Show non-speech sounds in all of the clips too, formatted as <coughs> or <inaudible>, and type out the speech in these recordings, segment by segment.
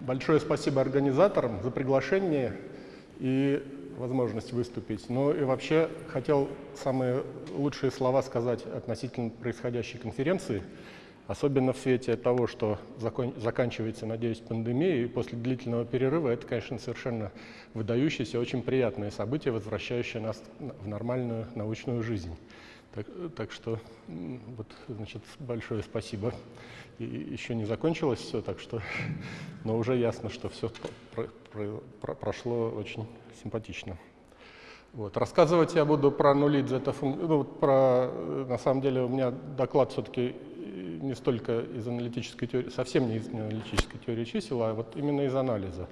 Большое спасибо организаторам за приглашение и возможность выступить. Ну и вообще хотел самые лучшие слова сказать относительно происходящей конференции, особенно в свете того, что закон, заканчивается, надеюсь, пандемия, и после длительного перерыва это, конечно, совершенно выдающееся, очень приятное событие, возвращающее нас в нормальную научную жизнь. Так, так что вот, значит, большое спасибо. И еще не закончилось все, так что, <laughs> но уже ясно, что все про, про, про, прошло очень симпатично. Вот. Рассказывать я буду про нули дзета ну, про, на самом деле у меня доклад все-таки не столько из аналитической теории, совсем не из аналитической теории чисел, а вот именно из анализа.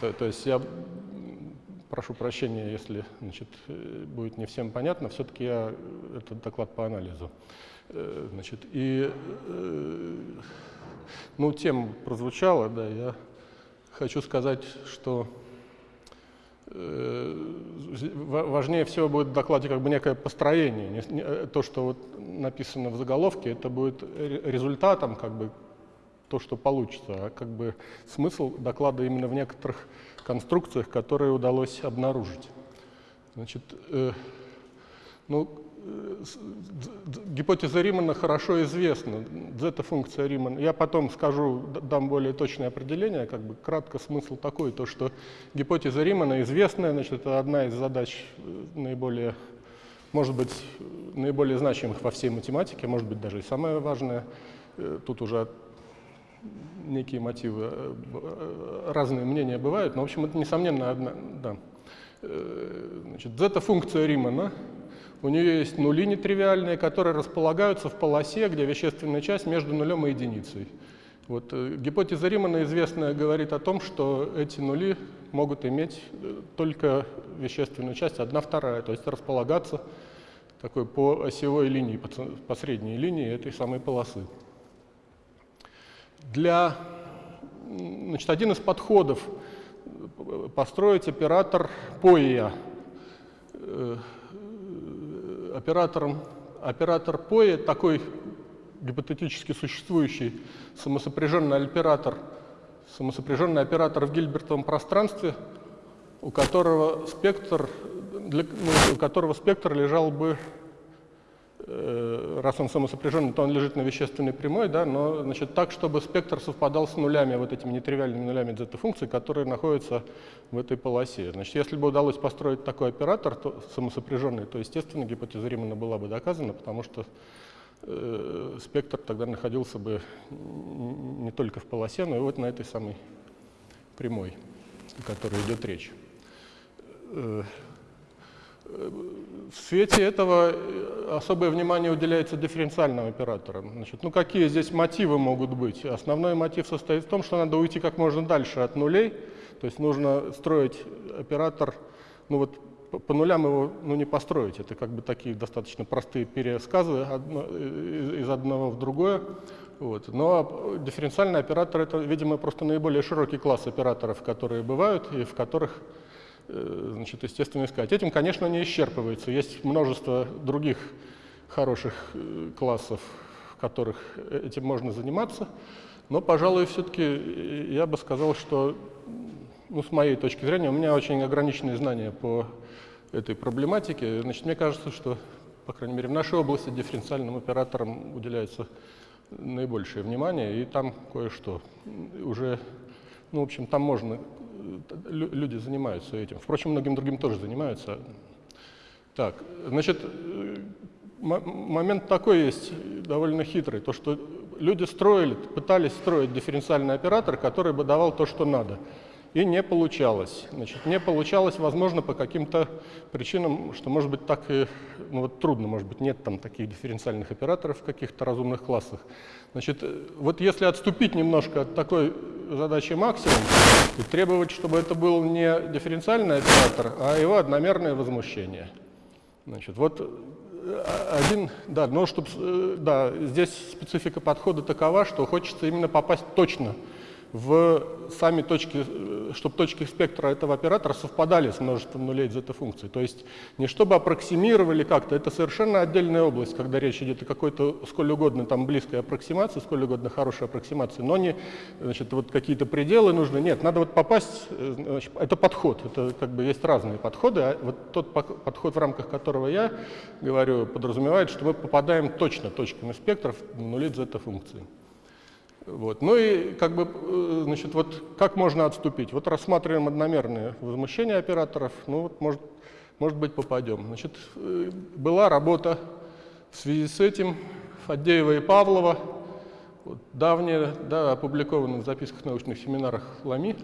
То, то есть я прошу прощения, если значит, будет не всем понятно, все-таки я этот доклад по анализу. Э, значит, и э, ну, тем прозвучало, да, я хочу сказать, что э, важнее всего будет в докладе как бы некое построение. То, что вот написано в заголовке, это будет результатом, как бы то, что получится, а как бы смысл доклада именно в некоторых конструкциях, которые удалось обнаружить. Значит, э, ну, э, гипотеза Римана хорошо известна, зета-функция Римана. Я потом скажу, дам более точное определение, как бы кратко смысл такой, то что гипотеза Римана известная, значит, это одна из задач э, наиболее, может быть, наиболее значимых во всей математике, может быть, даже и самая важная. Э, тут уже некие мотивы, э, э, разные мнения бывают, но, в общем, это, несомненно, одна, да. Э, значит, зета-функция Римана, у нее есть нули нетривиальные, которые располагаются в полосе, где вещественная часть между нулем и единицей. Вот, гипотеза Римана известная говорит о том, что эти нули могут иметь только вещественную часть, одна вторая, то есть располагаться такой по осевой линии, по средней линии этой самой полосы для, значит, один из подходов построить оператор POIA. Э, оператором, оператор POIA, такой гипотетически существующий самосопряженный оператор, самосопряженный оператор в Гильбертовом пространстве, у которого спектр, для, ну, у которого спектр лежал бы Э, раз он самосопряженный, то он лежит на вещественной прямой, да, но значит, так, чтобы спектр совпадал с нулями, вот этими нетривиальными нулями дзета-функций, которые находятся в этой полосе. Значит, если бы удалось построить такой оператор то, самосопряженный, то, естественно, гипотеза Римана была бы доказана, потому что э, спектр тогда находился бы не только в полосе, но и вот на этой самой прямой, о которой идет речь. Э, в свете этого э, особое внимание уделяется дифференциальным операторам. Значит, ну какие здесь мотивы могут быть? Основной мотив состоит в том, что надо уйти как можно дальше от нулей, то есть нужно строить оператор, ну вот по, нулям его ну, не построить, это как бы такие достаточно простые пересказы одно, из, из одного в другое. Вот. Но дифференциальный оператор это, видимо, просто наиболее широкий класс операторов, которые бывают и в которых Э, значит, естественно, искать. Этим, конечно, не исчерпывается. Есть множество других хороших э, классов, в которых этим можно заниматься. Но, пожалуй, все-таки я бы сказал, что, ну, с моей точки зрения, у меня очень ограниченные знания по этой проблематике. Значит, мне кажется, что, по крайней мере, в нашей области дифференциальным операторам уделяется наибольшее внимание, и там кое-что уже, ну, в общем, там можно люди занимаются этим. Впрочем, многим другим тоже занимаются. Так, значит, момент такой есть довольно хитрый, то что люди строили, пытались строить дифференциальный оператор, который бы давал то, что надо. И не получалось. Значит, не получалось, возможно, по каким-то причинам, что, может быть, так и ну, вот трудно, может быть, нет там таких дифференциальных операторов в каких-то разумных классах. Значит, вот если отступить немножко от такой задачи максимум и требовать, чтобы это был не дифференциальный оператор, а его одномерное возмущение. Значит, вот э, один, да, но чтобы, э, да, здесь специфика подхода такова, что хочется именно попасть точно в сами точки, э, чтобы точки спектра этого оператора совпадали с множеством нулей зета-функций. То есть не чтобы аппроксимировали как-то, это совершенно отдельная область, когда речь идет о какой-то сколь угодно там близкой аппроксимации, сколь угодно хорошей аппроксимации, но не значит, вот какие-то пределы нужны. Нет, надо вот попасть, э, значит, это подход, это как бы есть разные подходы, а вот тот подход, в рамках которого я говорю, подразумевает, что мы попадаем точно точками спектров в нули зета-функции. Вот. Ну и как бы, э, значит, вот как можно отступить? Вот рассматриваем одномерные возмущения операторов, ну вот может, может быть попадем. Значит, э, была работа в связи с этим Фадеева и Павлова, вот, давняя, да, опубликована в записках научных семинарах Лами.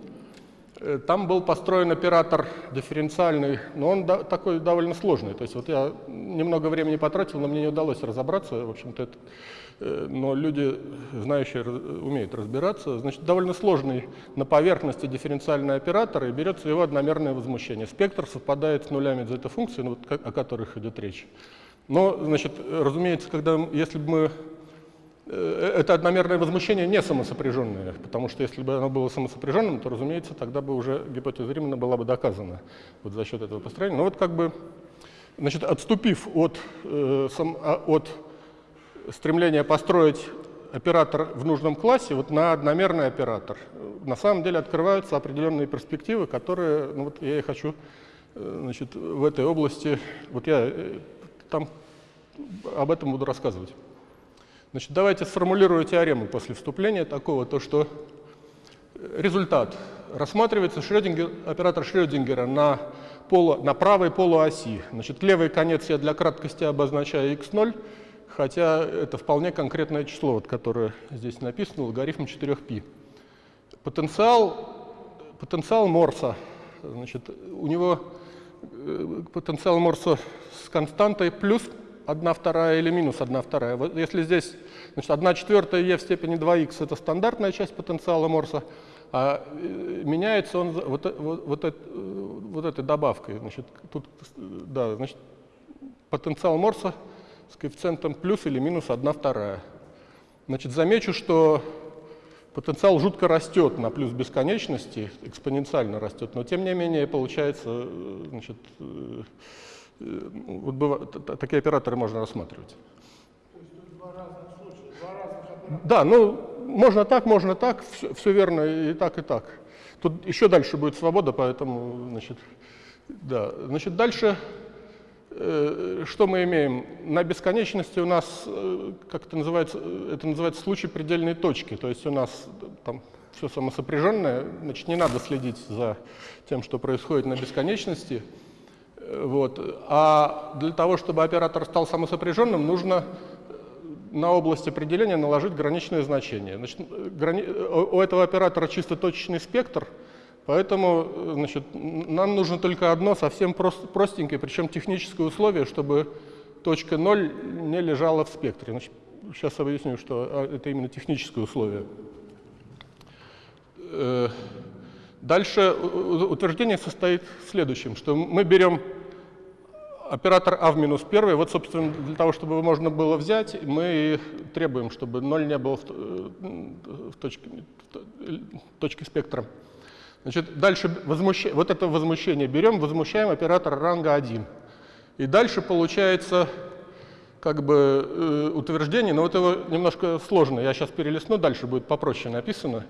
Э, там был построен оператор дифференциальный, но он такой довольно сложный. То есть вот я немного времени потратил, но мне не удалось разобраться. В общем-то, Э, но люди, знающие, умеют разбираться. Значит, довольно сложный на поверхности дифференциальный оператор, и берется его одномерное возмущение. Спектр совпадает с нулями зета-функций, ну, вот, о которых идет речь. Но, значит, разумеется, когда, если бы мы это одномерное возмущение не самосопряженное, потому что если бы оно было самосопряженным, то, разумеется, тогда бы уже гипотеза Римана была бы доказана вот за счет этого построения. Но вот как бы, значит, отступив от, э, сам, а, от стремление построить оператор в нужном классе вот на одномерный оператор. На самом деле открываются определенные перспективы, которые, ну вот я и хочу э, значит, в этой области, вот я э, там об этом буду рассказывать. Значит, давайте сформулирую теорему после вступления такого, то что результат. Рассматривается Шрёдингер, оператор Шрёдингера на, полу, на правой полуоси. Значит, левый конец я для краткости обозначаю x0, хотя это вполне конкретное число, вот, которое здесь написано, логарифм 4π. Потенциал, потенциал Морса, значит, у него э, потенциал Морса с константой плюс 1 вторая или минус 1 вторая. Вот если здесь значит, 1 четвертая e в степени 2х это стандартная часть потенциала Морса, а э, меняется он вот, вот, вот, это, вот этой добавкой. Значит, тут, да, значит, потенциал Морса с коэффициентом плюс или минус 1 вторая. Значит, замечу, что потенциал жутко растет на плюс бесконечности, экспоненциально растет, но тем не менее получается, э, значит, э, э, вот бывает, такие операторы можно рассматривать. Да, ну, можно так, можно так, все, все верно и так, и так. Тут еще дальше будет свобода, поэтому, значит, да. Значит, дальше Э, что мы имеем? На бесконечности у нас, э, как это называется, э, это называется случай предельной точки. То есть у нас там все самосопряженное, значит, не надо следить за тем, что происходит на бесконечности. Вот. А для того, чтобы оператор стал самосопряженным, нужно на область определения наложить граничное значение. Значит, грани... У этого оператора чисто точечный спектр – Поэтому значит, нам нужно только одно совсем прост, простенькое, причем техническое условие, чтобы точка 0 не лежала в спектре. Значит, сейчас объясню, что а, это именно техническое условие. Э, дальше утверждение состоит в следующем, что мы берем оператор а в минус 1, вот, собственно, для того, чтобы его можно было взять, мы требуем, чтобы 0 не было в, э, в точке, в точке спектра. Значит, дальше возмущ... вот это возмущение берем, возмущаем оператор ранга 1. И дальше получается как бы э, утверждение, но вот его немножко сложно. Я сейчас перелистну, дальше будет попроще написано.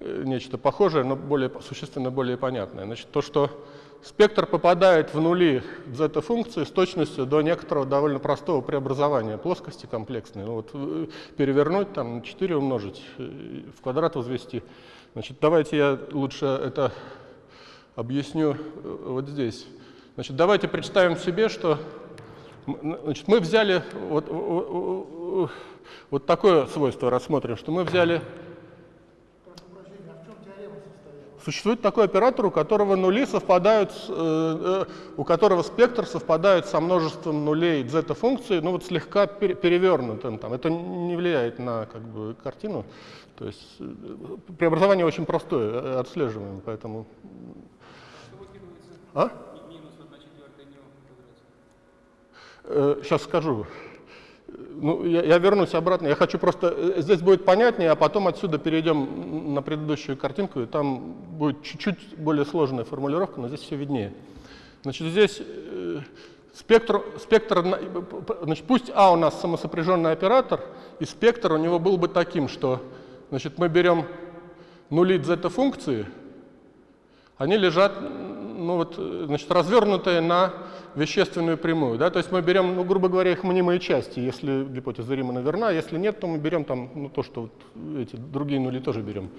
Э, нечто похожее, но более, существенно более понятное. Значит, то, что спектр попадает в нули зета-функции с точностью до некоторого довольно простого преобразования плоскости комплексной. Ну, вот, э, перевернуть, там, 4 умножить, э, в квадрат возвести – Значит, давайте я лучше это объясню э, вот здесь. Значит, давайте представим себе, что значит, мы взяли вот, вот такое свойство рассмотрим, что мы взяли Существует такой оператор, у которого нули совпадают, э, э, у которого спектр совпадает со множеством нулей зета-функции, ну вот слегка перевернутым. Там. Это не влияет на как бы, картину. То есть э, преобразование очень простое, э, отслеживаем, поэтому... А? Сейчас э, скажу. ну, я, я вернусь обратно. Я хочу просто... Здесь будет понятнее, а потом отсюда перейдем на предыдущую картинку, и там будет чуть-чуть более сложная формулировка, но здесь все виднее. Значит, здесь э, спектр, спектр на- значит, пусть А у нас самосопряженный оператор, и спектр у него был бы таким, что значит, мы берем нули зета-функции, они лежат, ну вот, э, значит, развернутые на вещественную прямую. Да? То есть мы берем, ну, грубо говоря, их мнимые части, если гипотеза Римана верна, если нет, то мы берем там, ну, то, что вот эти другие нули тоже берем.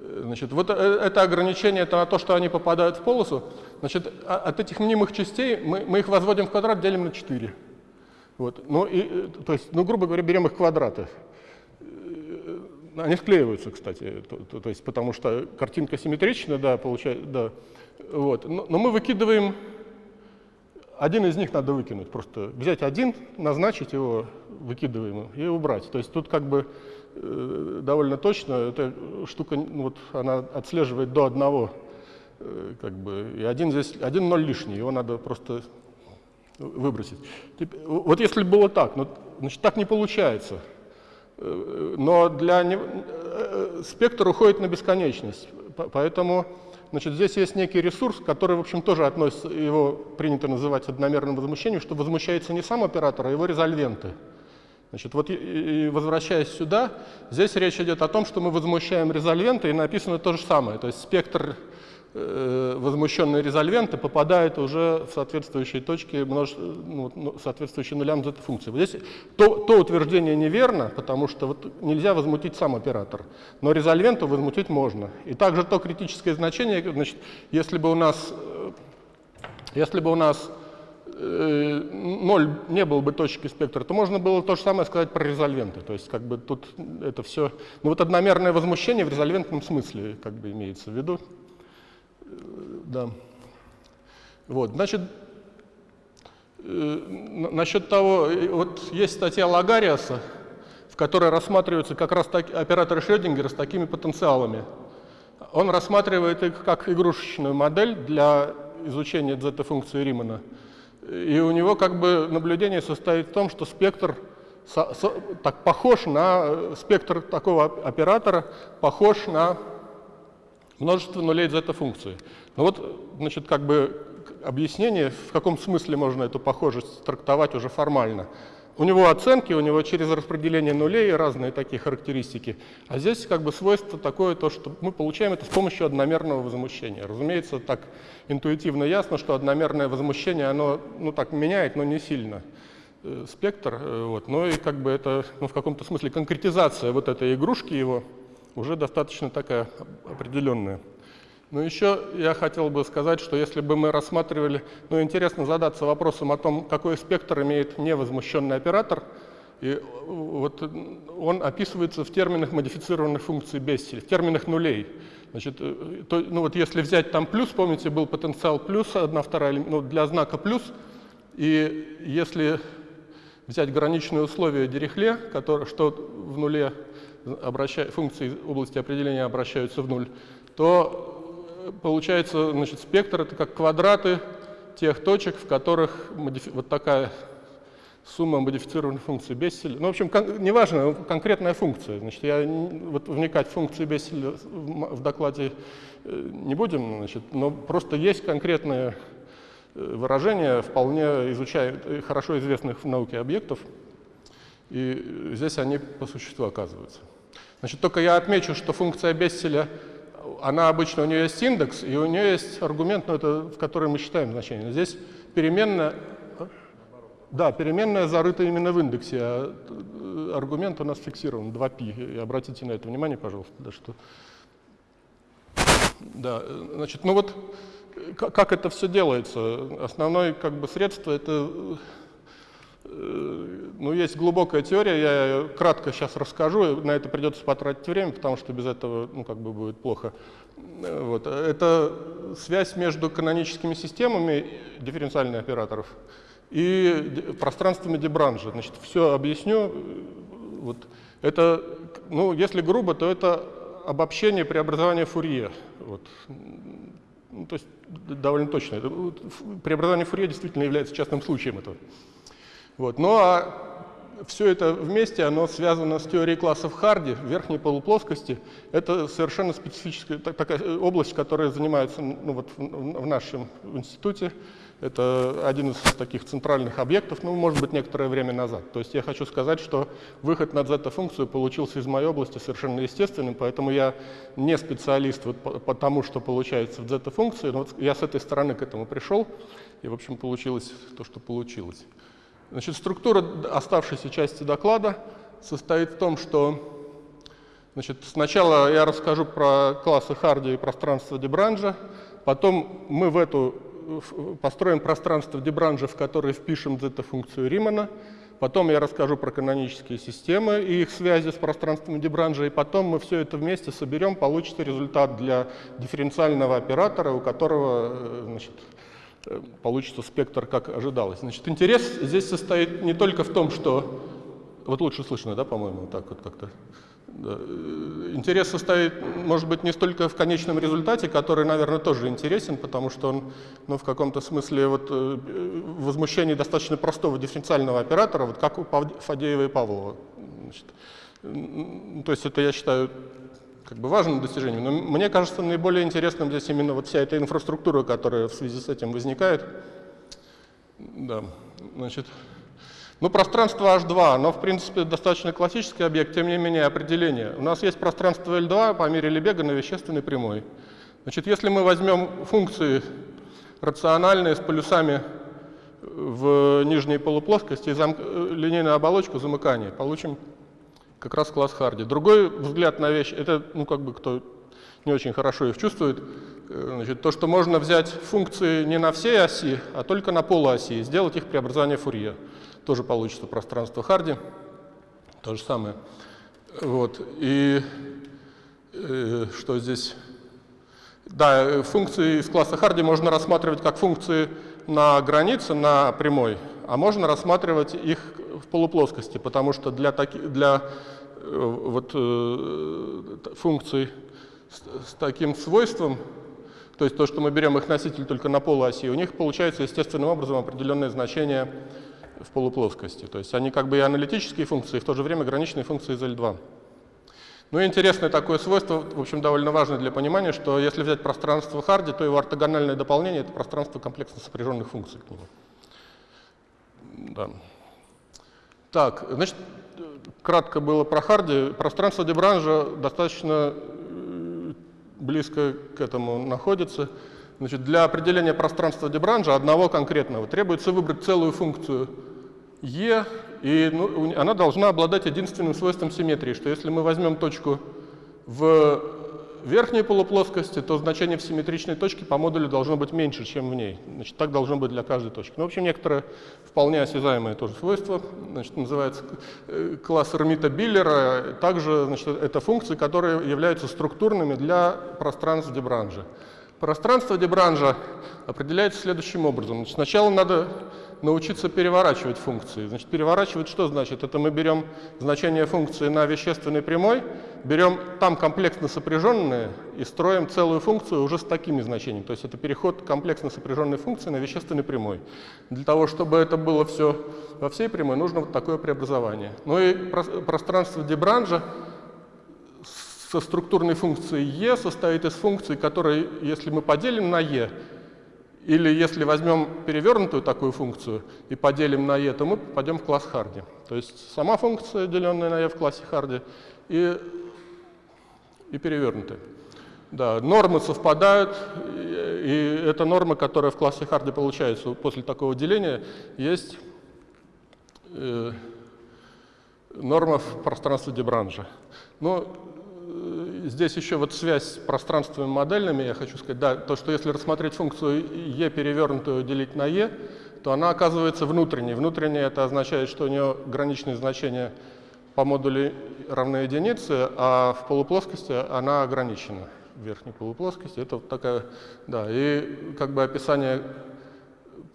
Значит, вот э, это ограничение это на то, что они попадают в полосу. Значит, а- от этих мнимых частей мы, мы их возводим в квадрат, делим на 4. Вот. Ну, и, э, то есть, ну, грубо говоря, берем их квадраты. Э, Они склеиваются, кстати, то, то- то есть, потому что картинка симметрична, да, получается, да. Вот. Но, но мы выкидываем, один из них надо выкинуть, просто взять один, назначить его выкидываемым и убрать. То есть тут как бы довольно точно эта штука, ну, вот, она отслеживает до одного, э, как бы, и один здесь, один ноль лишний, его надо просто выбросить. Вот если было так, но, значит, так не получается. Э, Но для не- э, спектр уходит на бесконечность. По- Поэтому значит, здесь есть некий ресурс, который, в общем, тоже относится, его принято называть одномерным возмущением, что возмущается не сам оператор, а его резольвенты. Значит, вот и, возвращаясь сюда, здесь речь идет о том, что мы возмущаем резольвенты, и написано то же самое. То есть спектр э, возмущенные резольвенты попадает уже в соответствующие точки, ну, ну, соответствующие нулям зета-функции. Вот здесь то, то утверждение неверно, потому что вот нельзя возмутить сам оператор, но резольвенту возмутить можно. И также то критическое значение, значит, если бы у нас, э, если бы у нас ноль не было бы точки спектра, то можно было то же самое сказать про резольвенты. То есть как бы тут это все... Ну вот одномерное возмущение в резольвентном смысле как бы имеется в виду. Э, Да. Вот, значит, э, насчет того, э, вот есть статья Лагариаса, в которой рассматриваются как раз так, операторы Шрёдингера с такими потенциалами. Он рассматривает их как игрушечную модель для изучения зета-функции Римана. И у него как бы наблюдение состоит в том, что спектр со- со- так похож на э, спектр такого оп- оператора, похож на множество нулей зета-функции. Ну вот, значит, как бы объяснение, в каком смысле можно эту похожесть трактовать уже формально. У него оценки, у него через распределение нулей разные такие характеристики. А здесь как бы свойство такое, то, что мы получаем это с помощью одномерного возмущения. Разумеется, так интуитивно ясно, что одномерное возмущение, оно ну, так меняет, но не сильно э, спектр. э, Вот. Но и как бы это ну, в каком-то смысле конкретизация вот этой игрушки его уже достаточно такая определенная. Но еще я хотел бы сказать, что если бы мы рассматривали, ну интересно задаться вопросом о том, какой спектр имеет невозмущенный оператор, и э, вот он описывается в терминах модифицированных функций Бесселя, в терминах нулей. Значит, э, то, ну вот если взять там плюс, помните, был потенциал плюс, одна вторая, ну, для знака плюс, и если взять граничные условия Дирихле, которые, что в нуле обраща- функции области определения обращаются в нуль, то получается, значит, спектр это как квадраты тех точек, в которых вот такая сумма модифицированных функций Бесселя. Ну, в общем, кон- неважно, конкретная функция. Значит, я вот вникать в функции Бесселя в, докладе э, не будем, значит, но просто есть конкретные э, выражения, вполне изучают э, хорошо известных в науке объектов, и здесь они по существу оказываются. Значит, только я отмечу, что функция Бесселя, она обычно, у нее есть индекс, и у нее есть аргумент, ну, это, в который мы считаем значение. Но здесь переменная, а? да, переменная зарыта именно в индексе, а э, аргумент у нас фиксирован, 2π. И обратите на это внимание, пожалуйста, да, что... Да, э, значит, ну вот э, как, это все делается? Основное как бы средство это ну, есть глубокая теория, я кратко сейчас расскажу, на это придется потратить время, потому что без этого, ну, как бы будет плохо. Вот. Это связь между каноническими системами дифференциальных операторов и пространствами Дебранжа. Значит, все объясню. Вот. Это, ну, если грубо, то это обобщение преобразования Фурье. Вот. Ну, то есть довольно точно. Преобразование Фурье действительно является частным случаем этого. Вот. Ну а все это вместе, оно связано с теорией классов Харди в верхней полуплоскости. Это совершенно специфическая такая область, которая занимается ну, вот в, в нашем институте. Это один из таких центральных объектов, ну, может быть, некоторое время назад. То есть я хочу сказать, что выход на зета-функцию получился из моей области совершенно естественным, поэтому я не специалист вот по, по тому, что получается в зета-функции, но вот я с этой стороны к этому пришел, и, в общем, получилось то, что получилось. Значит, структура оставшейся части доклада состоит в том, что значит, сначала я расскажу про классы Харди и пространство Дебранжа, потом мы в эту построим пространство Дебранжа, в которое впишем зета-функцию Римана, потом я расскажу про канонические системы и их связи с пространством Дебранжа, и потом мы все это вместе соберем, получится результат для дифференциального оператора, у которого э, значит, получится спектр, как ожидалось. Значит, интерес здесь состоит не только в том, что... Вот лучше слышно, да, по-моему, так вот как-то. Э, интерес состоит, может быть, не столько в конечном результате, который, наверное, тоже интересен, потому что он, ну, в каком-то смысле, вот, э, возмущение достаточно простого дифференциального оператора, вот как у Фадеева и Павлова. Значит, то есть это, я считаю, как бы важным достижением. Но мне кажется, наиболее интересным здесь именно вот вся эта инфраструктура, которая в связи с этим возникает. Да, значит... Ну, пространство H2, оно, в принципе, достаточно классический объект, тем не менее, определение. У нас есть пространство L2 по мере Лебега на вещественной прямой. Значит, если мы возьмем функции рациональные с полюсами в нижней полуплоскости и линейную оболочку замыкания, получим как раз класс Харди. Другой взгляд на вещь, это, ну, как бы, кто не очень хорошо их чувствует, э, значит, то, что можно взять функции не на всей оси, а только на полуоси и сделать их преобразование Фурье тоже получится пространство Харди. То же самое. Вот. И э, что здесь? Да, функции из класса Харди можно рассматривать как функции на границе, на прямой, а можно рассматривать их в полуплоскости, потому что для, таки, для э, вот, э, функций с, с таким свойством, то есть то, что мы берем их носитель только на полуоси, у них получается естественным образом определенное значение в полуплоскости. То есть они как бы и аналитические функции, и в то же время граничные функции из L2. Ну и интересное такое свойство, в общем, довольно важное для понимания, что если взять пространство Харди, то его ортогональное дополнение — это пространство комплексно сопряженных функций к нему. Да. Так, значит, кратко было про Харди. Пространство Дебранжа достаточно э, близко к этому находится. Значит, для определения пространства Дебранжа, одного конкретного, требуется выбрать целую функцию Е, и ну, она должна обладать единственным свойством симметрии, что если мы возьмем точку в верхней полуплоскости, то значение в симметричной точке по модулю должно быть меньше, чем в ней. Значит, так должно быть для каждой точки. Ну, в общем, некоторое вполне осязаемое тоже свойство, значит, называется э, класс Эрмита Биллера. Также значит, это функции, которые являются структурными для пространств Дебранжа. Пространство Дебранжа определяется следующим образом. Значит, сначала надо научиться переворачивать функции. Значит, переворачивать что значит? Это мы берем значение функции на вещественной прямой, берем там комплексно сопряженные и строим целую функцию уже с такими значениями. То есть это переход комплексно сопряженной функции на вещественной прямой. Для того, чтобы это было все во всей прямой, нужно вот такое преобразование. Ну и пространство Дебранжа со структурной функцией e состоит из функций, которые, если мы поделим на e, или если возьмем перевернутую такую функцию и поделим на e, то мы попадем в класс Харди. То есть сама функция, деленная на e в классе Харди, и, и перевернутая. Да, нормы совпадают, и, эта норма, которая в классе Харди получается после такого деления, есть э, норма в пространстве Дебранжа. Но здесь еще вот связь с пространствами модельными, я хочу сказать, да, то, что если рассмотреть функцию e перевернутую делить на e, то она оказывается внутренней. Внутренняя это означает, что у нее граничные значения по модулю равны единице, а в полуплоскости она ограничена. В верхней полуплоскости это вот такая, да, и как бы описание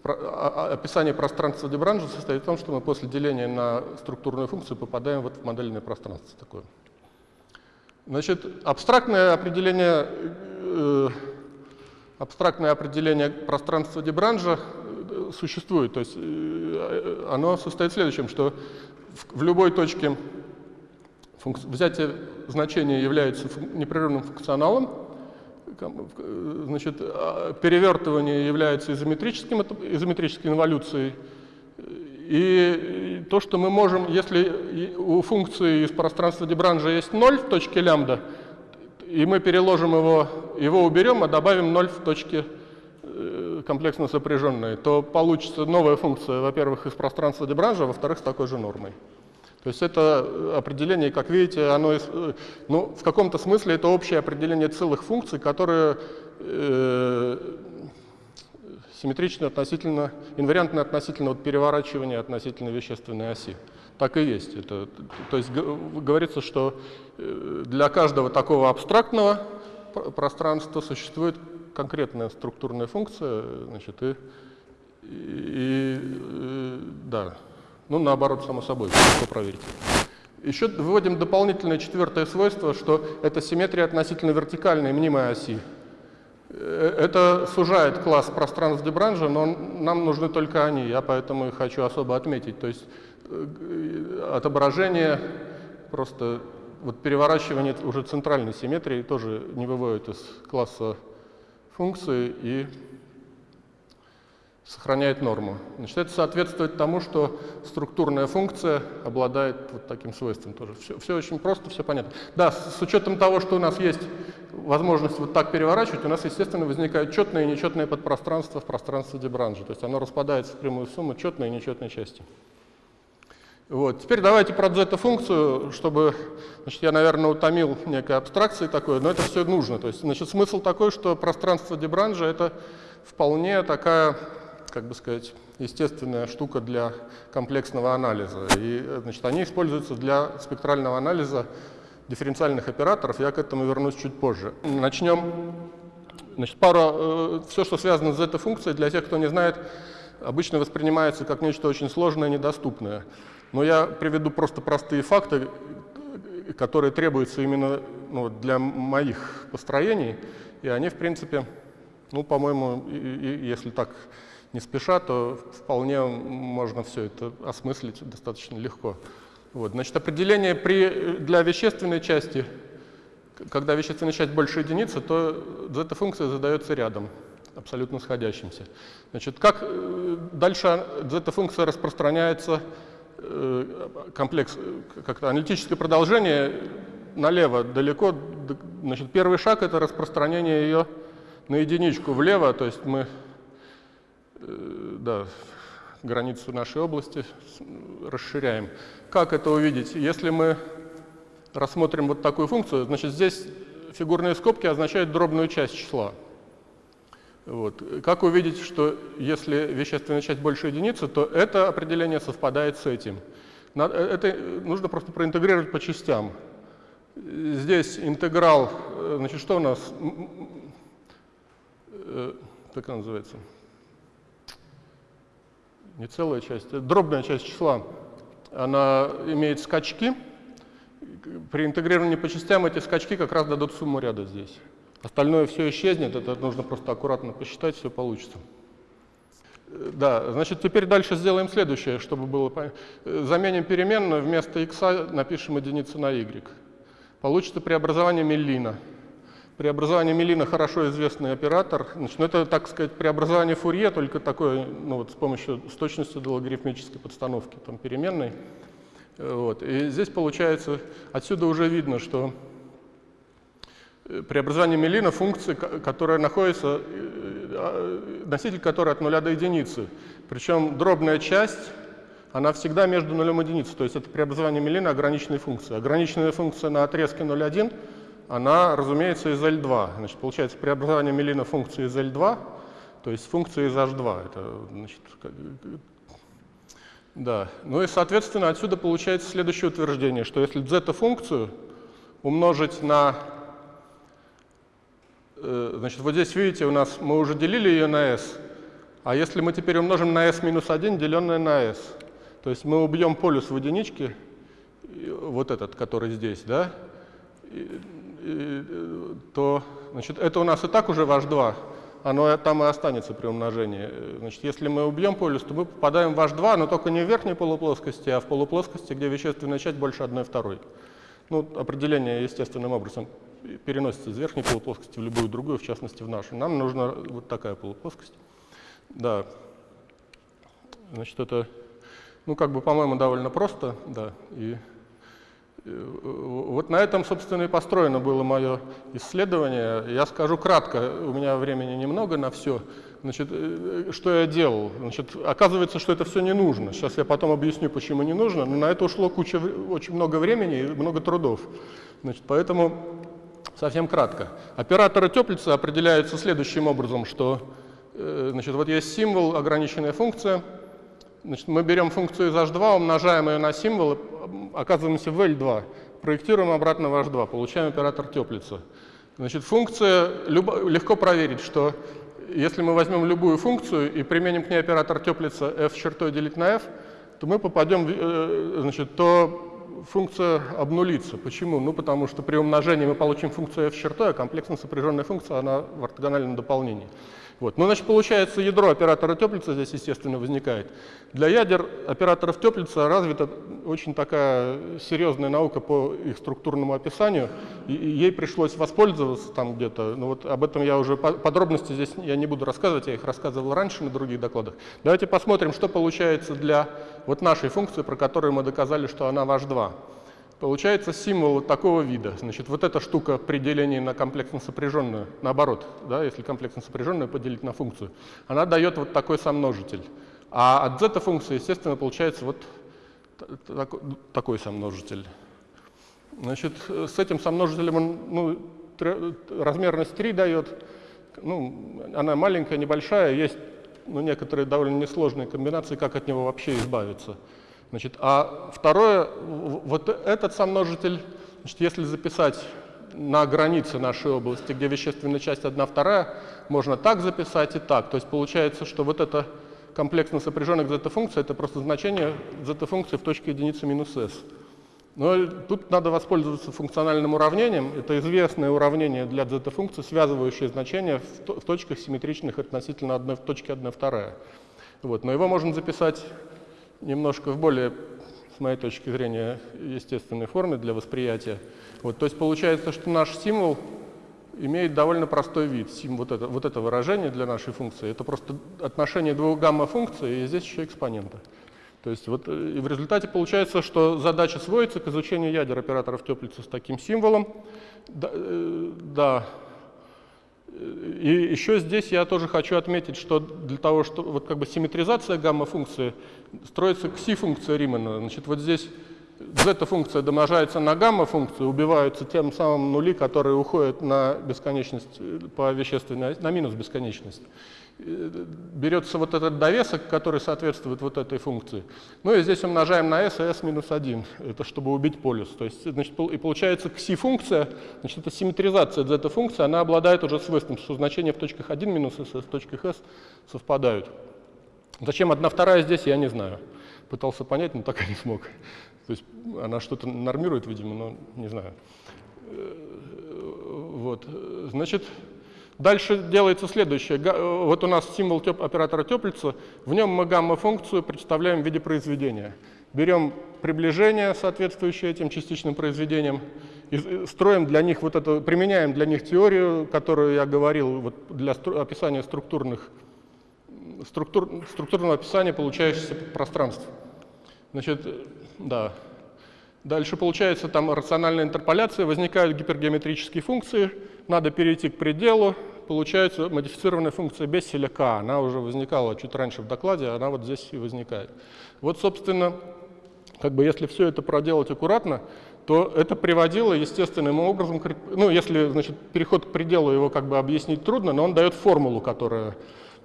а, а, описание пространства Дебранжа состоит в том, что мы после деления на структурную функцию попадаем вот в модельное пространство такое. Значит, абстрактное определение, э, абстрактное определение пространства Дебранжа э, существует. То есть э, оно состоит в следующем, что в, в любой точке взятие значения является непрерывным функционалом, значит, а перевертывание является изометрическим, изометрической инволюцией, и то, что мы можем, если у функции из пространства Дебранжа есть 0 в точке лямбда, и мы переложим его, его уберем, а добавим 0 в точке э, комплексно сопряженной, то получится новая функция, во-первых, из пространства Дебранжа, во-вторых, с такой же нормой. То есть это определение, как видите, оно, э, ну, в каком-то смысле это общее определение целых функций, которые э, симметричны относительно, инвариантны относительно вот переворачивания относительно вещественной оси. Так и есть. Это, то есть говорится, что э, для каждого такого абстрактного пространства существует конкретная структурная функция, значит, и, и, и э, да, ну, наоборот, само собой, легко проверить. Еще выводим дополнительное четвертое свойство, что это симметрия относительно вертикальной мнимой оси. Э, это сужает класс пространств Дебранжа, но нам нужны только они, я поэтому их хочу особо отметить. То есть э, отображение, просто вот переворачивание уже центральной симметрии тоже не выводит из класса функции и сохраняет норму. Значит, это соответствует тому, что структурная функция обладает вот таким свойством тоже. Все, все очень просто, все понятно. Да, с, с учетом того, что у нас есть возможность вот так переворачивать, у нас, естественно, возникают четные и нечетные подпространства в пространстве Дебранжа. То есть оно распадается в прямую сумму четной и нечетной части. Вот. Теперь давайте про зета-функцию, чтобы, значит, я, наверное, утомил некой абстракции такой, но это все нужно. То есть, значит, смысл такой, что пространство Дебранжа — это вполне такая как бы сказать, естественная штука для комплексного анализа. И значит, они используются для спектрального анализа дифференциальных операторов. Я к этому вернусь чуть позже. Начнем. Значит, пара, э, все, что связано с этой функцией, для тех, кто не знает, обычно воспринимается как нечто очень сложное недоступное. Но я приведу просто простые факты, которые требуются именно ну, для моих построений. И они, в принципе, ну, по-моему, если так не спеша, то вполне можно все это осмыслить достаточно легко. Вот. Значит, определение при, для вещественной части, когда вещественная часть больше единицы, то зета-функция задается рядом, абсолютно сходящимся. Значит, как э, дальше зета-функция распространяется, э, комплекс, как-то аналитическое продолжение налево далеко, значит, первый шаг — это распространение ее на единичку влево, то есть мы Э, да, границу нашей области расширяем. Как это увидеть? Если мы рассмотрим вот такую функцию, значит, здесь фигурные скобки означают дробную часть числа. Вот. Как увидеть, что если вещественная часть больше единицы, то это определение совпадает с этим? Э, это нужно просто проинтегрировать по частям. Здесь интеграл, э, значит, что у нас? Она называется? Не целая часть, дробная часть числа, она имеет скачки. При интегрировании по частям эти скачки как раз дадут сумму ряда здесь. Остальное все исчезнет, это нужно просто аккуратно посчитать, все получится. Да, значит, теперь дальше сделаем следующее, чтобы было понятно. Заменим переменную, вместо x напишем единицу на y. Получится преобразование Меллина. Преобразование Мелина хорошо известный оператор. Значит, ну, это, так сказать, преобразование Фурье, только такое, ну, вот с помощью с точностью до логарифмической подстановки там, переменной. Вот. И здесь получается, отсюда уже видно, что э, преобразование Мелина функции, которая находится, э, а, носитель которой от нуля до единицы. Причем дробная часть, она всегда между нулем и единицей. То есть это преобразование Мелина ограниченной функции. Ограниченная функция на отрезке 0,1 она, разумеется, из L2. Значит, получается преобразование Мелина функции из L2, то есть функции из H2. Это, значит, да. Ну и, соответственно, отсюда получается следующее утверждение, что если z-функцию умножить на... Э, значит, вот здесь, видите, у нас мы уже делили ее на s, а если мы теперь умножим на s минус 1, деленное на s, то есть мы убьем полюс в единичке, вот этот, который здесь, да, то значит, это у нас и так уже ваш 2, оно там и останется при умножении. Значит, если мы убьем полюс, то мы попадаем в H2, но только не в верхней полуплоскости, а в полуплоскости, где вещественная часть больше 1 второй. Ну, определение естественным образом переносится из верхней полуплоскости в любую другую, в частности в нашу. Нам нужна вот такая полуплоскость. Да. Значит, это, ну, как бы, по-моему, довольно просто, да. И вот на этом, собственно, и построено было мое исследование. Я скажу кратко, у меня времени немного на все. Значит, э, что я делал? Значит, оказывается, что это все не нужно. Сейчас я потом объясню, почему не нужно. Но на это ушло куча, очень много времени и много трудов. Значит, поэтому совсем кратко. Операторы теплицы определяются следующим образом, что э, значит, вот есть символ, ограниченная функция – Значит, мы берем функцию из h2, умножаем ее на символ, оказываемся в L2, проектируем обратно в h2, получаем оператор теплицы. Значит, функция, любо, легко проверить, что если мы возьмем любую функцию и применим к ней оператор теплица f чертой делить на f, то мы попадем, э, значит, то функция обнулится. Почему? Ну, потому что при умножении мы получим функцию f чертой, а комплексно сопряженная функция, она в ортогональном дополнении. Вот. Ну, значит, получается, ядро оператора теплица здесь, естественно, возникает. Для ядер операторов теплица развита очень такая серьезная наука по их структурному описанию, и ей пришлось воспользоваться там где-то. Ну, вот об этом я уже подробности здесь я не буду рассказывать, я их рассказывал раньше на других докладах. Давайте посмотрим, что получается для вот нашей функции, про которую мы доказали, что она ваш 2 Получается символ такого вида. Значит, вот эта штука при делении на комплексно сопряженную, наоборот, да, если комплексно сопряженную поделить на функцию, она дает вот такой сомножитель. А от z-функции, естественно, получается вот такой сомножитель. Значит, с этим сомножителем он ну, размерность 3 дает. Ну, она маленькая, небольшая, есть ну, некоторые довольно несложные комбинации, как от него вообще избавиться. Значит, а второе, вот этот сомножитель, значит, если записать на границе нашей области, где вещественная часть 1 вторая, можно так записать и так. То есть получается, что вот это комплексно сопряженных зета-функция, это просто значение зета-функции в точке единицы минус s. Но тут надо воспользоваться функциональным уравнением. Это известное уравнение для зета-функции, связывающее значения в точках симметричных относительно одной, точки 1 вторая. Вот. Но его можно записать немножко в более, с моей точки зрения, естественной форме для восприятия. Вот, то есть получается, что наш символ имеет довольно простой вид. Сим, вот, это, вот это выражение для нашей функции, это просто отношение двух гамма-функций, и здесь еще экспонента. То есть вот э, и в результате получается, что задача сводится к изучению ядер операторов теплицы с таким символом. Да, э, да и еще здесь я тоже хочу отметить, что для того, что вот как бы симметризация гамма-функции строится кси-функция Римана. Значит, вот здесь зета-функция домножается на гамма-функцию, убиваются тем самым нули, которые уходят на бесконечность по вещественной, на минус бесконечность. Э, берется вот этот довесок, который соответствует вот этой функции. Ну и здесь умножаем на s и s минус 1, это чтобы убить полюс. То есть, значит, и получается кси-функция, значит, это симметризация зета-функции, она обладает уже свойством, что значения в точках 1 минус s и в точках s совпадают. Зачем одна вторая здесь, я не знаю. Пытался понять, но так и не смог. То есть она что-то нормирует, видимо, но не знаю. Э, вот, значит, Дальше делается следующее. Вот у нас символ теп оператора теплица, в нем мы гамма-функцию представляем в виде произведения. Берем приближение, соответствующее этим частичным произведениям, и строим для них вот это, применяем для них теорию, которую я говорил вот для стру описания структурных, структур, структурного описания получающихся пространств. Значит, да. Дальше получается там рациональная интерполяция, возникают гипергеометрические функции, надо перейти к пределу, получается модифицированная функция Бесселя k. Она уже возникала чуть раньше в докладе, она вот здесь и возникает. Вот, собственно, как бы если все это проделать аккуратно, то это приводило естественным образом, ну, если, значит, переход к пределу его как бы объяснить трудно, но он дает формулу, которая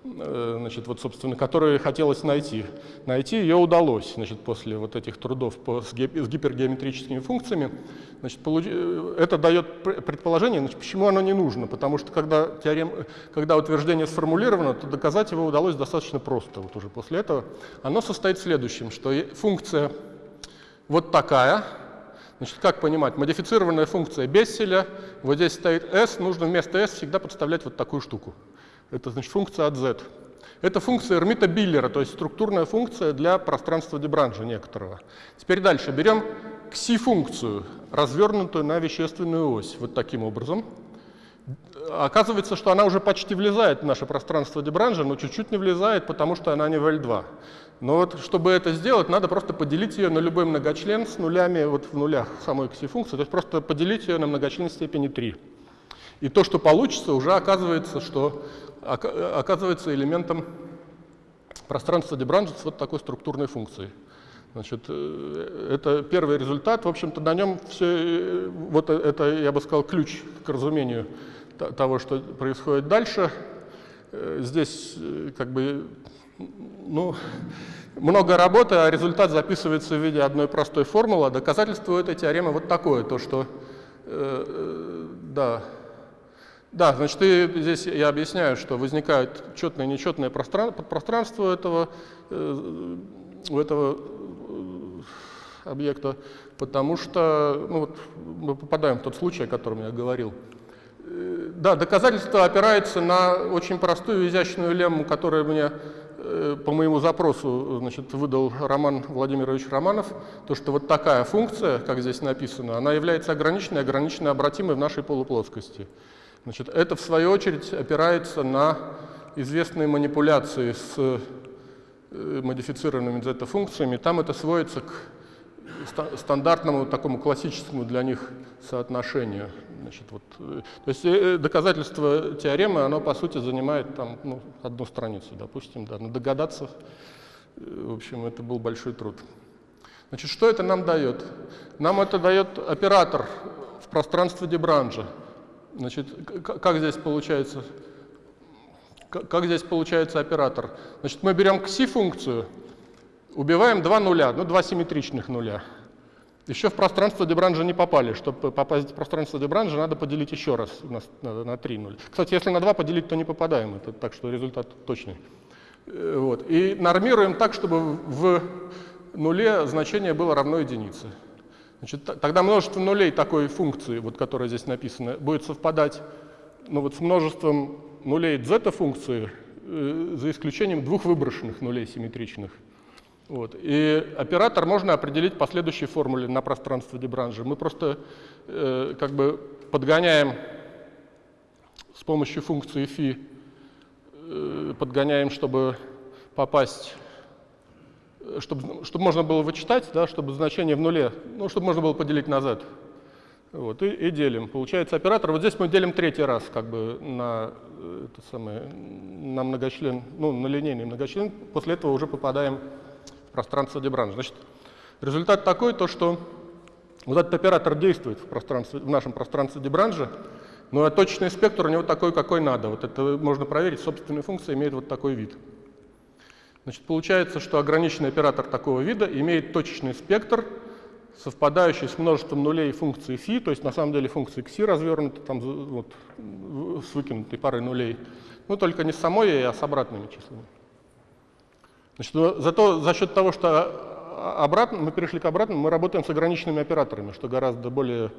значит, вот, собственно, которую хотелось найти. Найти ее удалось значит, после вот этих трудов по, с, гипергеометрическими функциями. Значит, получ... Э, это дает предположение, значит, почему оно не нужно. Потому что когда, теорем... когда утверждение сформулировано, то доказать его удалось достаточно просто. Вот уже после этого оно состоит в следующем, что функция вот такая, Значит, как понимать? Модифицированная функция Бесселя, вот здесь стоит s, нужно вместо s всегда подставлять вот такую штуку. Это значит функция от z. Это функция Эрмита Биллера, то есть структурная функция для пространства Дебранжа некоторого. Теперь дальше. Берем кси-функцию, развернутую на вещественную ось, вот таким образом. Оказывается, что она уже почти влезает в наше пространство Дебранжа, но чуть-чуть не влезает, потому что она не в L2. Но вот, чтобы это сделать, надо просто поделить ее на любой многочлен с нулями вот в нулях самой кси-функции, то есть просто поделить ее на многочлен степени 3. И то, что получится, уже оказывается, что оказывается элементом пространства Дебранжа с вот такой структурной функцией. Значит, э, это первый результат. В общем-то, на нем все, э, вот это, я бы сказал, ключ к разумению того, что происходит дальше. Э, здесь как бы, ну, много работы, а результат записывается в виде одной простой формулы. Доказательство этой теоремы вот такое, то что, э, да, да, значит, и здесь я объясняю, что возникает четное и нечетное пространство этого, э, у этого э, объекта, потому что ну вот, мы попадаем в тот случай, о котором я говорил. Э, да, доказательство опирается на очень простую изящную лемму, которая мне по моему запросу значит, выдал Роман Владимирович Романов, то, что вот такая функция, как здесь написано, она является ограниченной, ограниченно обратимой в нашей полуплоскости. Значит, это, в свою очередь, опирается на известные манипуляции с э, модифицированными зета-функциями. Там это сводится к стандартному такому классическому для них соотношению. Значит, вот, э, то есть э, доказательство теоремы, оно по сути занимает там, ну, одну страницу, допустим, да, но догадаться, в общем, это был большой труд. Значит, что это нам дает? Нам это дает оператор в пространстве Дебранжа. Значит, как здесь получается? Как здесь получается оператор? Значит, мы берем кси-функцию, убиваем два нуля, ну, два симметричных нуля. Еще в пространство Дебранжа не попали. Чтобы попасть в пространство Дебранжа, надо поделить еще раз на, на, на 3 нуля. Кстати, если на 2 поделить, то не попадаем. Это, так что результат точный. Э, вот. И нормируем так, чтобы в нуле значение было равно единице. Значит, тогда множество нулей такой функции, вот, которая здесь написана, будет совпадать ну, вот, с множеством нулей зета-функции, э, за исключением двух выброшенных нулей симметричных. Вот. И оператор можно определить по следующей формуле на пространство Дебранжа. Мы просто э, как бы подгоняем с помощью функции φ, э, подгоняем, чтобы попасть чтобы, чтобы можно было вычитать, да, чтобы значение в нуле, ну, чтобы можно было поделить на z. Вот, и, и делим. Получается оператор, вот здесь мы делим третий раз как бы на, это самое, на многочлен, ну, на линейный многочлен, после этого уже попадаем в пространство Дебранжа. Значит, результат такой, то что вот этот оператор действует в, пространстве, в нашем пространстве Дебранжа, но точечный спектр у него такой, какой надо. Вот это можно проверить, собственная функция имеет вот такой вид. Значит, получается, что ограниченный оператор такого вида имеет точечный спектр, совпадающий с множеством нулей функции φ, то есть на самом деле функции кси развернуты там, вот, с выкинутой парой нулей, но только не с самой, а с обратными числами. Значит, зато за счет того, что обратно, мы перешли к обратному, мы работаем с ограниченными операторами, что гораздо более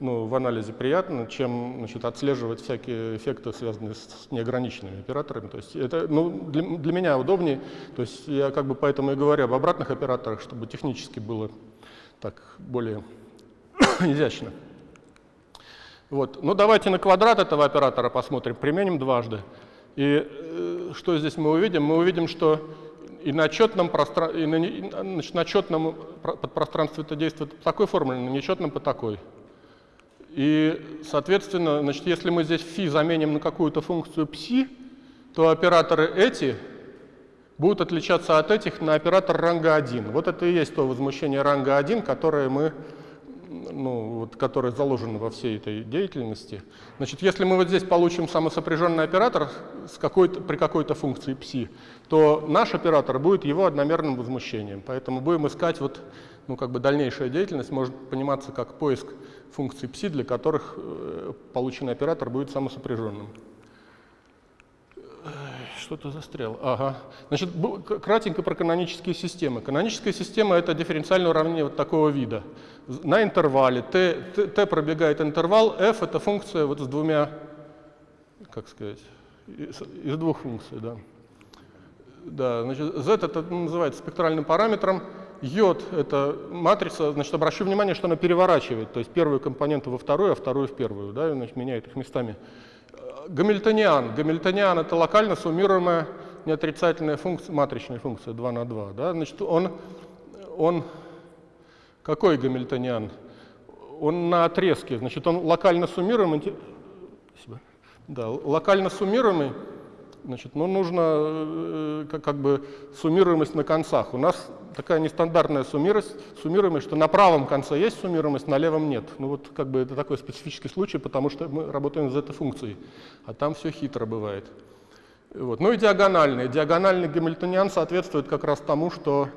ну, в анализе приятно, чем значит, отслеживать всякие эффекты, связанные с неограниченными операторами. То есть это ну, для, для меня удобнее. То есть я как бы поэтому и говорю об обратных операторах, чтобы технически было так более <coughs> изящно. Вот. Ну давайте на квадрат этого оператора посмотрим, применим дважды. И э, что здесь мы увидим? Мы увидим, что и на четном, простран... и на, значит, на четном подпространстве это действует по такой формуле, на нечетном по такой. И, соответственно, значит, если мы здесь φ заменим на какую-то функцию psi, то операторы эти будут отличаться от этих на оператор ранга 1. Вот это и есть то возмущение ранга 1, которое мы ну, вот, которое заложено во всей этой деятельности. Значит, если мы вот здесь получим самосопряженный оператор с какой при какой-то функции psi, то наш оператор будет его одномерным возмущением. Поэтому будем искать вот, ну, как бы дальнейшая деятельность может пониматься как поиск функций psi, для которых э, полученный оператор будет самосопряженным. Что-то застрял. Ага. Значит, кратенько про канонические системы. Каноническая система — это дифференциальное уравнение вот такого вида. На интервале t, t, t пробегает интервал, f — это функция вот с двумя, как сказать, из, из двух функций, да. Да, значит, z это называется спектральным параметром, йод — это матрица, значит, обращу внимание, что она переворачивает, то есть первую компоненту во вторую, а вторую в первую, да, значит, меняет их местами. Гамильтониан. Гамильтониан — это локально суммируемая неотрицательная функция, матричная функция 2 на 2. Да? Значит, он, он какой гамильтониан? Он на отрезке, значит, он локально суммируемый, да, локально суммируемый, значит, но нужно э, как, как бы суммируемость на концах. У нас такая нестандартная суммируемость, суммируемость, что на правом конце есть суммируемость, на левом нет. Ну вот как бы это такой специфический случай, потому что мы работаем с этой функцией, а там все хитро бывает. Вот. Ну и диагональный. Диагональный гамильтониан соответствует как раз тому, что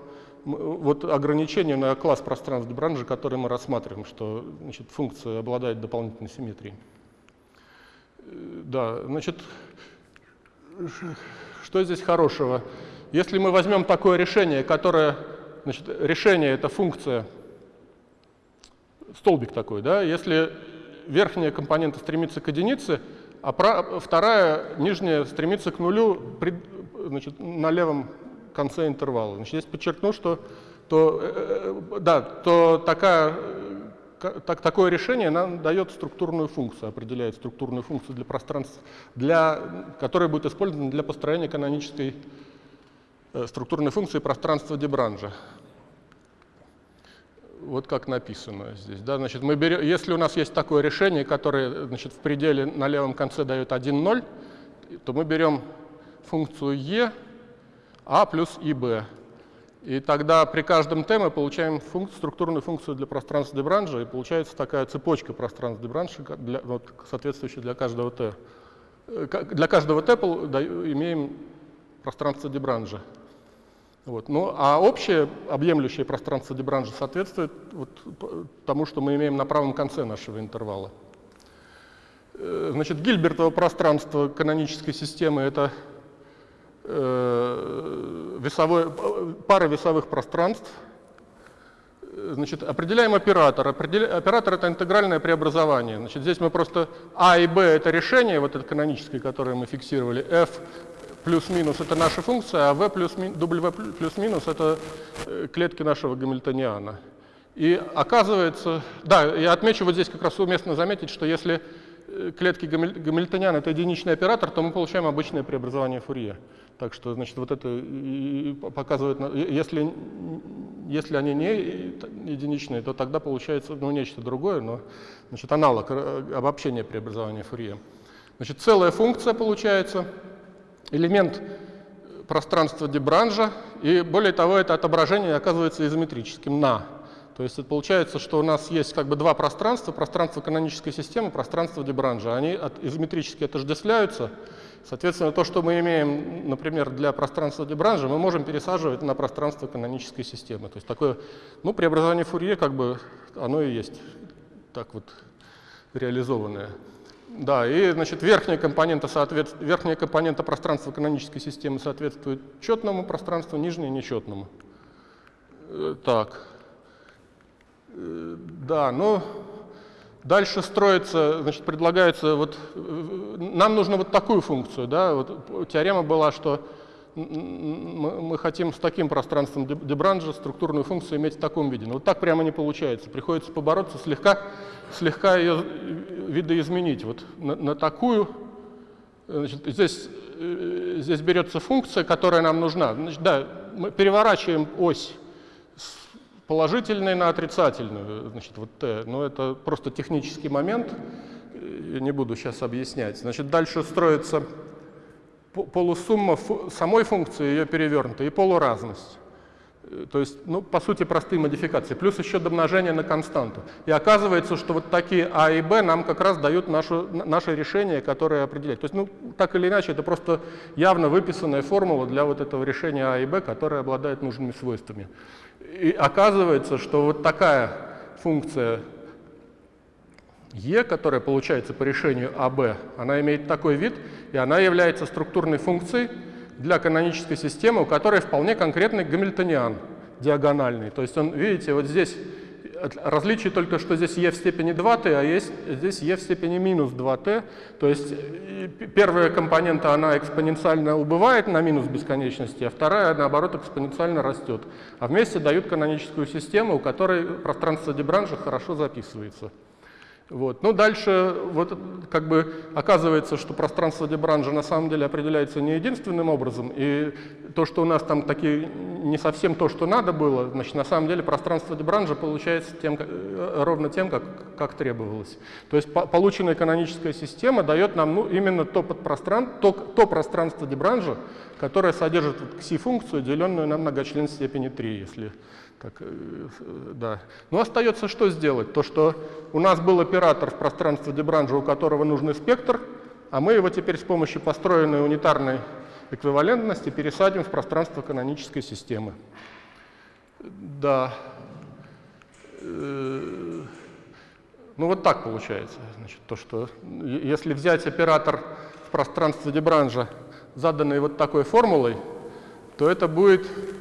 вот ограничение на класс пространств Дебранжа, который мы рассматриваем, что значит, функция обладает дополнительной симметрией. Да, значит, что здесь хорошего? Если мы возьмем такое решение, которое, значит, решение — это функция, столбик такой, да, если верхняя компонента стремится к единице, а вторая, нижняя, стремится к нулю при, значит, на левом конце интервала. Значит, здесь подчеркну, что то, э, э, да, то такая, так, такое решение нам дает структурную функцию, определяет структурную функцию для пространства, для, которая будет использована для построения канонической э, структурной функции пространства Дебранжа вот как написано здесь. Да? Значит, мы берем, если у нас есть такое решение, которое значит, в пределе на левом конце дает 1, 0, то мы берем функцию e, a плюс ib. И тогда при каждом t мы получаем функ, структурную функцию для пространства Дебранжа, и получается такая цепочка пространств Дебранжа, для, вот, соответствующая для каждого t. Э, для каждого t имеем пространство Дебранжа. Вот. Ну, а общее объемлющее пространство Дебранжа соответствует вот тому, что мы имеем на правом конце нашего интервала. Э, значит, Гильбертово пространство канонической системы — это весовое, пара весовых пространств. Значит, определяем оператор. Определя, оператор — это интегральное преобразование. Значит, здесь мы просто А и Б — это решение, вот это каноническое, которое мы фиксировали, F плюс-минус это наша функция, а v плюс, w плюс-минус это э, клетки нашего гамильтониана. И оказывается, да, я отмечу вот здесь как раз уместно заметить, что если э, клетки гамильтониана это единичный оператор, то мы получаем обычное преобразование Фурье. Так что, значит, вот это показывает, если, если они не единичные, то тогда получается ну, нечто другое, но значит, аналог э, обобщения преобразования Фурье. Значит, целая функция получается, элемент пространства Дебранжа, и более того, это отображение оказывается изометрическим на. То есть это получается, что у нас есть как бы два пространства, пространство канонической системы, пространство Дебранжа. Они от, изометрически отождествляются. Соответственно, то, что мы имеем, например, для пространства Дебранжа, мы можем пересаживать на пространство канонической системы. То есть такое ну, преобразование Фурье, как бы, оно и есть так вот реализованное. Да, и значит, верхняя, компонента соответ... верхняя компонента пространства канонической системы соответствует четному пространству, нижняя нечетному. Э, так. Э, да, ну, дальше строится, значит, предлагается, вот, э, нам нужно вот такую функцию, да, вот теорема была, что мы, хотим с таким пространством Дебранжа структурную функцию иметь в таком виде. Но вот так прямо не получается. Приходится побороться, слегка, слегка ее видоизменить. Вот на, на такую, значит, здесь, э, здесь берется функция, которая нам нужна. Значит, да, мы переворачиваем ось положительной на отрицательную, значит, вот t. Но это просто технический момент, я не буду сейчас объяснять. Значит, дальше строится полусумма самой функции, ее перевернута, и полуразность. Э, то есть, ну, по сути, простые модификации. Плюс еще домножение на константу. И оказывается, что вот такие А и Б нам как раз дают нашу, наше решение, которое определяет. То есть, ну, так или иначе, это просто явно выписанная формула для вот этого решения А и Б, которая обладает нужными свойствами. И оказывается, что вот такая функция Е, которая получается по решению АБ, она имеет такой вид, и она является структурной функцией для канонической системы, у которой вполне конкретный гамильтониан диагональный. То есть он, видите, вот здесь Различие только, что здесь e в степени 2t, а есть, здесь e в степени минус 2t. То есть первая компонента, она экспоненциально убывает на минус бесконечности, а вторая, наоборот, экспоненциально растет. А вместе дают каноническую систему, у которой пространство Дебранжа хорошо записывается. Вот. Ну, дальше вот, как бы оказывается, что пространство Дебранжа на самом деле определяется не единственным образом, и то, что у нас там такие не совсем то, что надо было, значит, на самом деле пространство Дебранжа получается тем, э, ровно тем, как, как требовалось. То есть по, полученная каноническая система дает нам ну, именно то, подпростран... то, то пространство Дебранжа, которое содержит кси-функцию, деленную на многочлен степени 3, если как, э, да. Но остается что сделать? То, что у нас был оператор в пространстве Дебранжа, у которого нужный спектр, а мы его теперь с помощью построенной унитарной эквивалентности пересадим в пространство канонической системы. Да. Э, ну вот так получается. Значит, то, что если взять оператор в пространстве Дебранжа, заданный вот такой формулой, то это будет Э,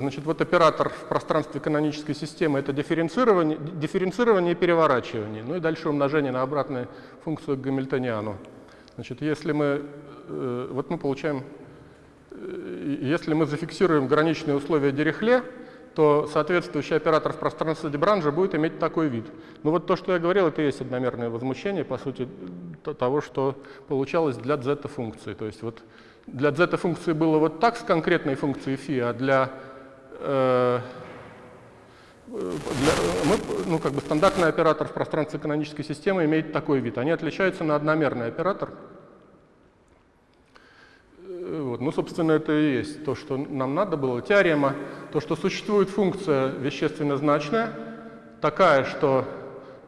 значит, вот оператор в пространстве канонической системы — это дифференцирование, дифференцирование и переворачивание. Ну и дальше умножение на обратную функцию к гамильтониану. Значит, если мы, э, вот мы получаем, э, если мы зафиксируем граничные условия Дирихле, то соответствующий оператор в пространстве Дебранжа будет иметь такой вид. Ну вот то, что я говорил, это и есть одномерное возмущение, по сути, того, что получалось для z-функции. То есть вот для z-функции было вот так с конкретной функцией φ, а для, э, для мы, ну, как бы стандартный оператор в пространстве канонической системы имеет такой вид. Они отличаются на одномерный оператор. Э, вот. Ну, собственно, это и есть то, что нам надо было. Теорема, то, что существует функция вещественно значная, такая, что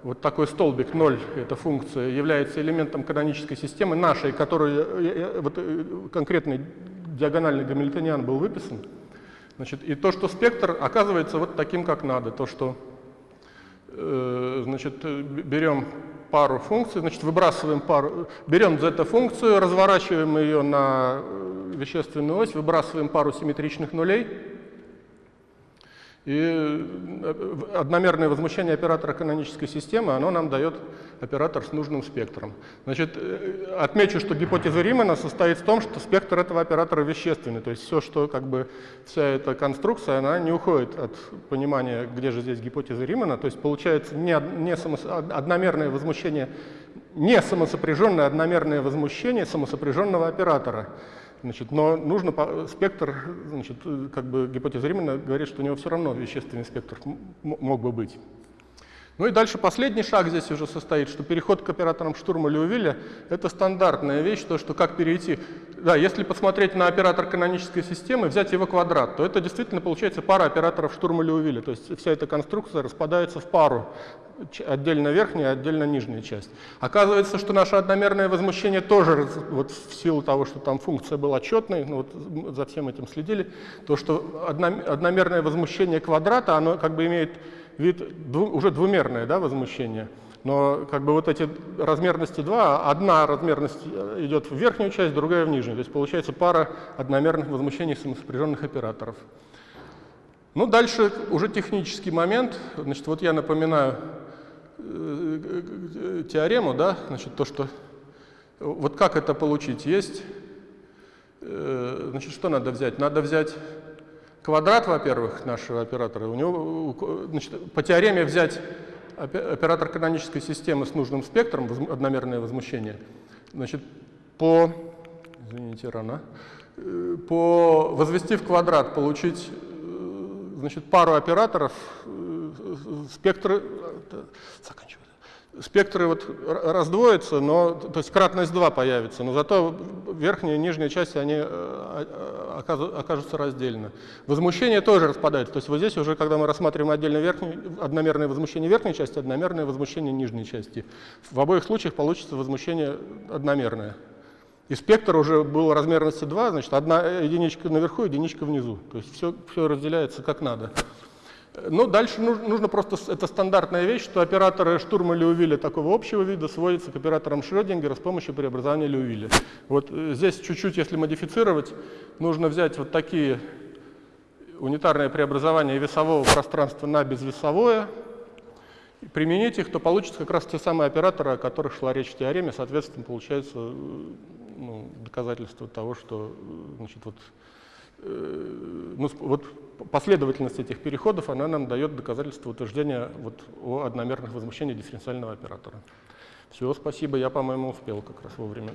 вот такой столбик 0, эта функция, является элементом канонической системы нашей, которую э, э, вот, э, конкретный диагональный гамильтониан был выписан. Значит, и то, что спектр оказывается вот таким, как надо, то, что э, значит, берем пару функций, значит, выбрасываем пару, берем z-функцию, разворачиваем ее на вещественную ось, выбрасываем пару симметричных нулей, и э, одномерное возмущение оператора канонической системы, оно нам дает оператор с нужным спектром. Значит, э, отмечу, что гипотеза Римана состоит в том, что спектр этого оператора вещественный. То есть все, что как бы вся эта конструкция, она не уходит от понимания, где же здесь гипотеза Римана. То есть получается не, не само, одномерное возмущение, не самосопряженное одномерное возмущение самосопряженного оператора. Значит, но нужно спектр, значит, как бы гипотеза Римана говорит, что у него все равно вещественный спектр мог бы быть. Ну и дальше последний шаг здесь уже состоит, что переход к операторам штурма Леувиля — это стандартная вещь, то, что как перейти. Да, если посмотреть на оператор канонической системы, взять его квадрат, то это действительно получается пара операторов штурма Леувиля. То есть вся эта конструкция распадается в пару, отдельно верхняя, отдельно нижняя часть. Оказывается, что наше одномерное возмущение тоже, вот в силу того, что там функция была четной, ну вот за всем этим следили, то, что одномерное возмущение квадрата, оно как бы имеет вид дву, уже двумерное да, возмущение. Но как бы вот эти размерности два, одна размерность идет в верхнюю часть, другая в нижнюю. То есть получается пара одномерных возмущений самосопряженных операторов. Ну, дальше уже технический момент. Значит, вот я напоминаю э, э, теорему, да, значит, то, что вот как это получить? Есть, э, значит, что надо взять? Надо взять квадрат, во-первых, нашего оператора. У него, значит, по теореме взять оператор канонической системы с нужным спектром, одномерное возмущение, значит, по, извините, рано, по возвести в квадрат, получить значит, пару операторов, э, спектры, заканчиваю, спектры вот раздвоятся, но, то есть кратность 2 появится, но зато верхняя и нижняя части, они э, окажутся раздельно. Возмущение тоже распадается, то есть вот здесь уже, когда мы рассматриваем отдельно верхнюю, одномерное возмущение верхней части, одномерное возмущение нижней части. В обоих случаях получится возмущение одномерное. И спектр уже был размерности 2, значит, одна единичка наверху, единичка внизу. То есть все, все разделяется как надо. Но дальше нужно, просто, это стандартная вещь, что операторы штурма Леувиля такого общего вида сводятся к операторам Шрёдингера с помощью преобразования Леувиля. Вот э, здесь чуть-чуть, если модифицировать, нужно взять вот такие унитарное преобразование весового пространства на безвесовое, применить их, то получится как раз те самые операторы, о которых шла речь в теореме, соответственно, получается ну, доказательство того, что значит, вот, э, ну, вот последовательность этих переходов, она нам дает доказательство утверждения вот, о одномерных возмущениях дифференциального оператора. Все, спасибо, я, по-моему, успел как раз вовремя.